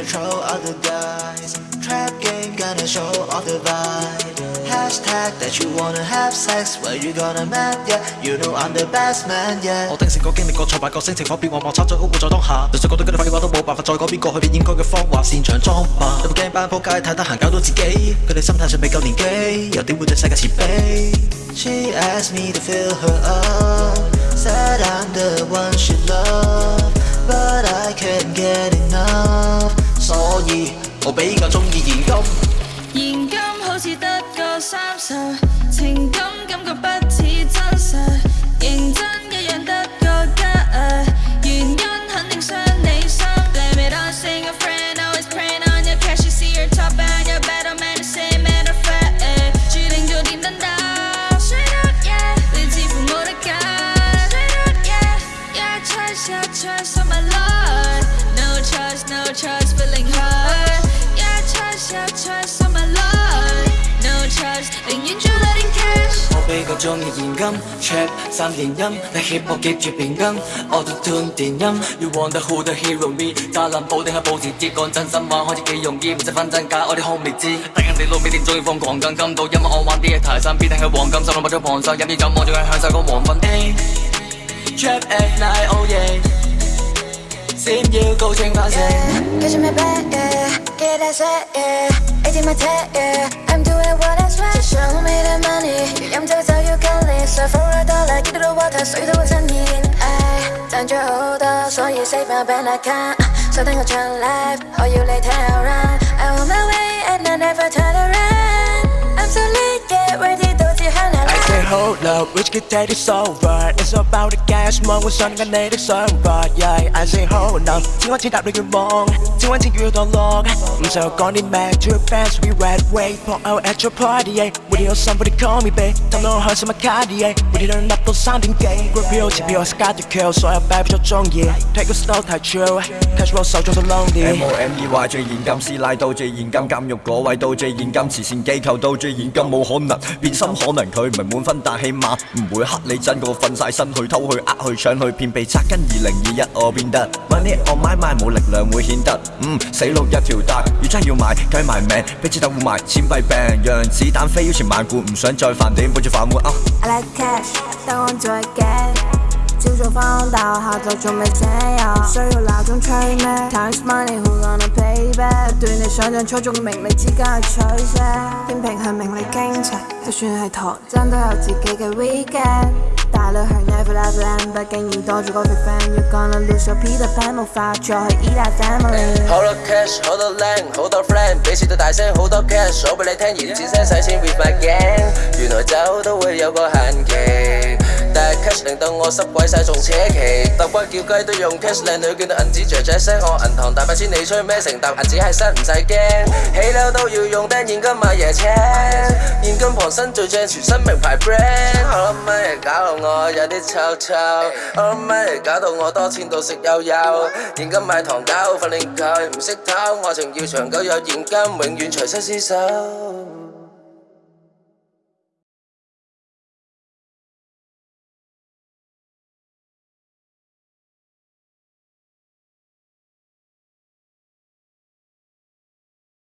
control all the guys. Trap game gonna show all the vibe. Hashtag that you wanna have sex. Where you gonna man, yeah You know I'm the best man, yeah. 我聽成個經歷過挫敗個性情火變往望插在屋活在當下就算覺得跟你廢話都冇辦法再改變過去應該嘅方法擅長裝扮有冇驚班仆街太得閒搞到自己佢哋心態上未夠年紀又點會對世界慈悲 She asked me to fill her up. Said I'm the one she loves. 我比较中意现金。现金好似得个三十，情感感觉不似真实，认真一样得个吉。原因肯定伤你心。Blame it on seeing a friend, always praying on your cash. You see your top and your better man, the same matter of fact. 注定做电灯胆，straight up yeah，你似乎冇得拣，straight up yeah yeah choice yeah choice of my life. No choice, no choice, feeling hard. Yeah choice, yeah choice of my life. No choice，宁愿做 letting cash。我比较中意现金 trap 三连音，你 hip hop 接住变更，auto tune 电音，You want the who the hero me，加林宝定系保时捷，讲真心话开始几容易，唔使分真假，我哋好未知，得人哋老味店中意放狂更金到，因为我玩啲嘢太新，必定系黄金，心谂买咗旁手，饮啲酒望住佢享受个黄昏。Trap at night oh yeah，闪耀高清化成。 Cause you're my bad, what I said, yeah. It's in my tag, yeah. I'm doing what I swear. Show me the money. I'm just how you can live. So for a dollar 기대로 와다 So you do what I need. I 던져오다 So you save my bank account. So then go turn life. Or you lay down around I want my way and I never turn around. hold up, which can take this over It's about the gas, 望会信紧你的想法 Yeah, I say hold up，只可以答你愿望，只揾钱要堕落唔想讲啲咩，to your fans we red way Pour out at your party, yeah Would you somebody call me babe，氹到我开心嘅卡啲 yeah Would you turn up 到三点几，group 票前票我 scar to kill，所有 baby 都中意，take a slow 太 chill，cash flow 手中都 lonely M O M E Y 最现金，师奶到最现金，监狱嗰位到最现金，慈善机构到最现金，冇可能变心，可能佢唔系满分，但 起碼唔會黑你真過瞓晒身去偷去呃去搶去騙被拆跟二零二一我變得 Money on my mind 冇力量會顯得嗯死路一條大，要真要買計埋命，俾子彈護埋錢幣病，讓子彈飛腰前萬古，唔想再犯點背住飯碗啊！I like cash，等我再 get。朝早返大學，下晝仲未醒又需要鬧鐘催咩？Times money，who gonna pay back？不斷你想象初中名利之間嘅取舍，天平向名利傾斜，就算系唐真都有自己嘅 weekend。大女孩 never love land，畢竟要多咗個 big fan，You gonna lose your Peter Pan，冇法再去依賴 family。好多 cash，好多靚，好多 friend，比試到大声，好多 cash，數俾你聽，言子聲使钱 with my gang。原来酒都会有个限期，但係 cash 令到我濕鬼晒仲扯旗，揼骨叫雞都用 cash，靚女見到銀紙雀雀聲，我銀行大把钱你吹咩？成沓銀紙係身唔使驚，起樓都要用釘現金買椰青，現金傍身最正，全身名牌 brand。好乜嘢搞到我有啲臭臭，好乜嘢搞到我多錢到食悠悠，現金買糖狗训练佢唔識偷，愛情要長久有現金，永遠隨身厮守。